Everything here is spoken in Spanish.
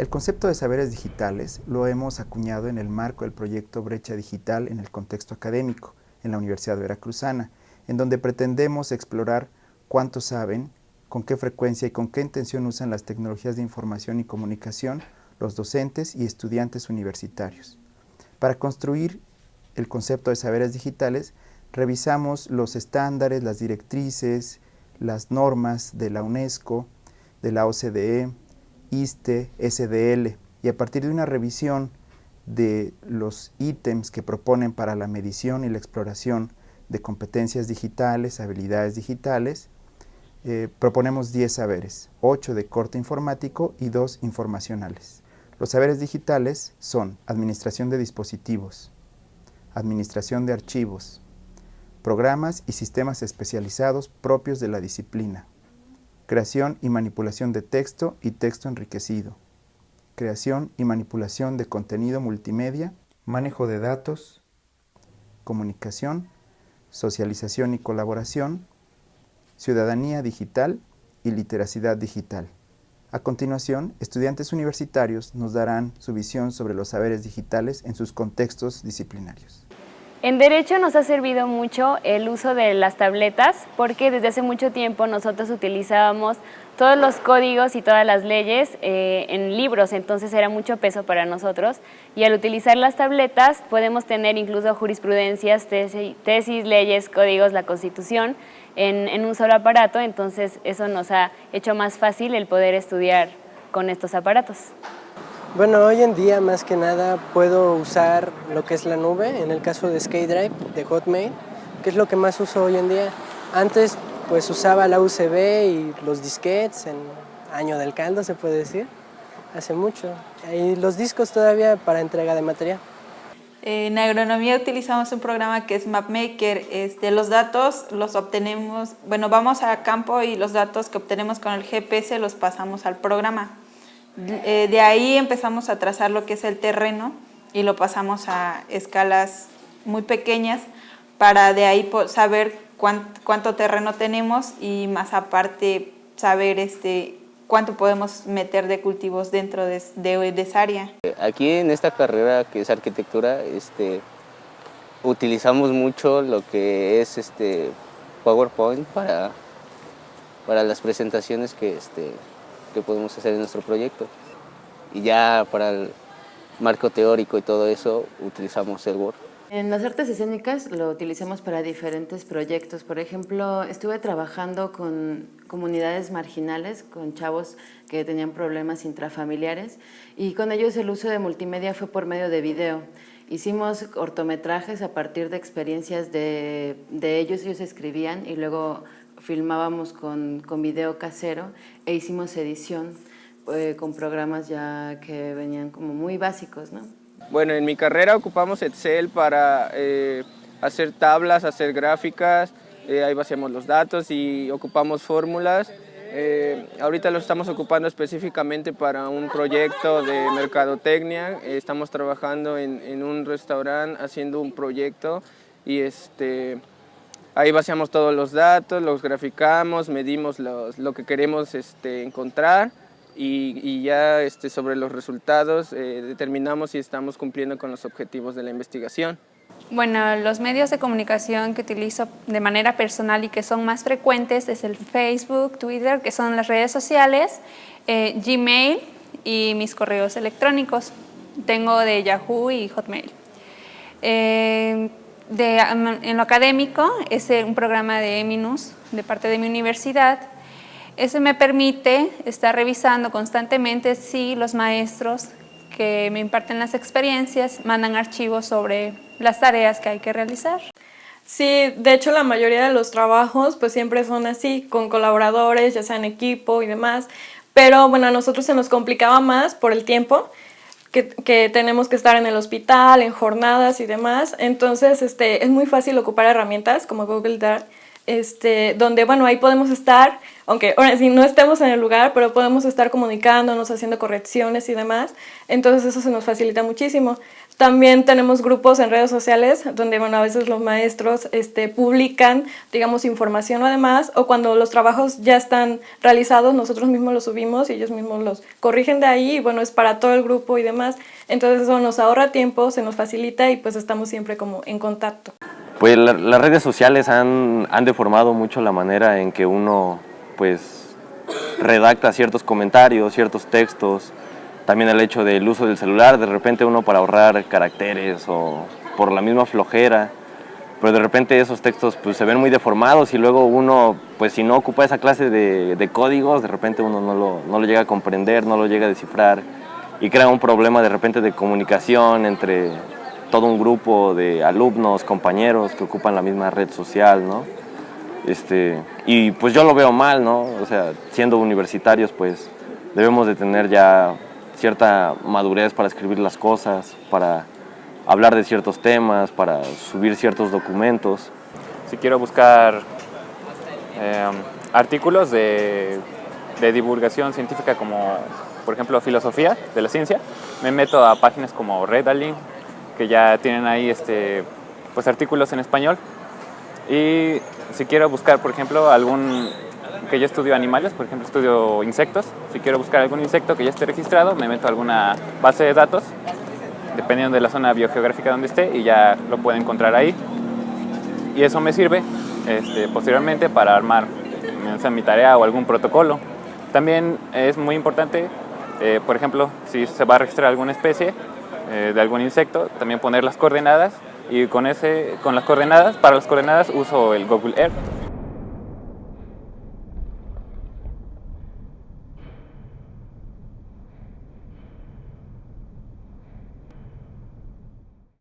El concepto de saberes digitales lo hemos acuñado en el marco del proyecto Brecha Digital en el contexto académico en la Universidad Veracruzana, en donde pretendemos explorar cuánto saben, con qué frecuencia y con qué intención usan las tecnologías de información y comunicación los docentes y estudiantes universitarios. Para construir el concepto de saberes digitales, revisamos los estándares, las directrices, las normas de la UNESCO, de la OCDE, ISTE, SDL, y a partir de una revisión de los ítems que proponen para la medición y la exploración de competencias digitales, habilidades digitales, eh, proponemos 10 saberes, 8 de corte informático y 2 informacionales. Los saberes digitales son administración de dispositivos, administración de archivos, programas y sistemas especializados propios de la disciplina, creación y manipulación de texto y texto enriquecido, creación y manipulación de contenido multimedia, manejo de datos, comunicación, socialización y colaboración, ciudadanía digital y literacidad digital. A continuación, estudiantes universitarios nos darán su visión sobre los saberes digitales en sus contextos disciplinarios. En Derecho nos ha servido mucho el uso de las tabletas porque desde hace mucho tiempo nosotros utilizábamos todos los códigos y todas las leyes eh, en libros, entonces era mucho peso para nosotros y al utilizar las tabletas podemos tener incluso jurisprudencias, tesis, leyes, códigos, la Constitución en, en un solo aparato, entonces eso nos ha hecho más fácil el poder estudiar con estos aparatos. Bueno, hoy en día más que nada puedo usar lo que es la nube, en el caso de SkyDrive, de Hotmail, que es lo que más uso hoy en día. Antes pues usaba la USB y los disquetes en año del caldo se puede decir, hace mucho. Y los discos todavía para entrega de material. En agronomía utilizamos un programa que es MapMaker. Este, los datos los obtenemos, bueno, vamos a campo y los datos que obtenemos con el GPS los pasamos al programa. Eh, de ahí empezamos a trazar lo que es el terreno y lo pasamos a escalas muy pequeñas para de ahí saber cuánto, terreno tenemos y más aparte saber este, cuánto podemos meter de cultivos dentro de, esa área. Aquí en esta carrera que es arquitectura, este, utilizamos mucho lo que es este, PowerPoint para, para las presentaciones que, este, que podemos hacer en nuestro proyecto. Y ya para el marco teórico y todo eso utilizamos el Word. En las artes escénicas lo utilizamos para diferentes proyectos. Por ejemplo, estuve trabajando con comunidades marginales, con chavos que tenían problemas intrafamiliares y con ellos el uso de multimedia fue por medio de video. Hicimos cortometrajes a partir de experiencias de, de ellos, ellos escribían y luego filmábamos con, con video casero e hicimos edición eh, con programas ya que venían como muy básicos, ¿no? Bueno, en mi carrera ocupamos Excel para eh, hacer tablas, hacer gráficas, eh, ahí vaciamos los datos y ocupamos fórmulas. ahorita lo estamos ocupando específicamente para un proyecto de mercadotecnia. estamos trabajando en, en un restaurante haciendo un proyecto y este, Ahí vaciamos todos los datos, los graficamos, medimos lo que queremos este, encontrar y, ya este, sobre los resultados eh, determinamos si estamos cumpliendo con los objetivos de la investigación. Bueno, los medios de comunicación que utilizo de manera personal y que son más frecuentes es el Facebook, Twitter, que son las redes sociales, eh, Gmail y mis correos electrónicos. Tengo de Yahoo y Hotmail. Eh, en lo académico es un programa de Eminus de parte de mi universidad. Ese me permite estar revisando constantemente si los maestros que me imparten las experiencias mandan archivos sobre las tareas que hay que realizar. Sí, de hecho la mayoría de los trabajos pues siempre son así, con colaboradores, ya sea en equipo y demás, pero bueno, a nosotros se nos complicaba más por el tiempo, que, tenemos que estar en el hospital, en jornadas y demás. Entonces este, es muy fácil ocupar herramientas como Google Drive este, donde, bueno, ahí podemos estar, aunque ahora sí no estemos en el lugar, pero podemos estar comunicándonos, haciendo correcciones y demás, entonces eso se nos facilita muchísimo. También tenemos grupos en redes sociales donde, bueno, a veces los maestros este, publican, digamos, información o demás, o cuando los trabajos ya están realizados, nosotros mismos los subimos y ellos mismos los corrigen de ahí, y bueno, es para todo el grupo y demás. Entonces eso nos ahorra tiempo, se nos facilita y pues estamos siempre como en contacto. Pues las redes sociales han, han deformado mucho la manera en que uno, pues, redacta ciertos comentarios, ciertos textos, también el hecho del uso del celular, de repente uno para ahorrar caracteres o por la misma flojera, pero de repente esos textos pues, se ven muy deformados y luego uno, pues si no ocupa esa clase de, códigos, de repente uno no lo, no lo, llega a comprender, no lo llega a descifrar y crea un problema de repente de comunicación entre todo un grupo de alumnos, compañeros que ocupan la misma red social, ¿no? Este, y pues yo lo veo mal, ¿no? O sea, siendo universitarios, pues debemos de tener ya cierta madurez para escribir las cosas, para hablar de ciertos temas, para subir ciertos documentos. Si quiero buscar em, artículos de, de, divulgación científica como, por ejemplo, filosofía de la ciencia, me meto a páginas como Redalink, que ya tienen ahí este, pues, artículos en español. Y si quiero buscar, por ejemplo, algún que yo estudio animales, por ejemplo estudio insectos, si quiero buscar algún insecto que ya esté registrado, me meto a alguna base de datos, dependiendo de la zona biogeográfica donde esté, y ya lo puedo encontrar ahí. Y eso me sirve este, posteriormente para armar mi tarea o algún protocolo. También es muy importante, eh, por ejemplo, si se va a registrar alguna especie eh, de algún insecto, también poner las coordenadas y con, ese, con las coordenadas, para las coordenadas uso el Google Earth